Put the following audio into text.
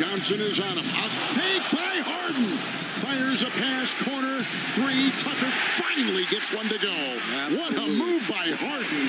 Johnson is on him. A fake by Harden. Fires a pass, corner, three. Tucker finally gets one to go. What a move by Harden.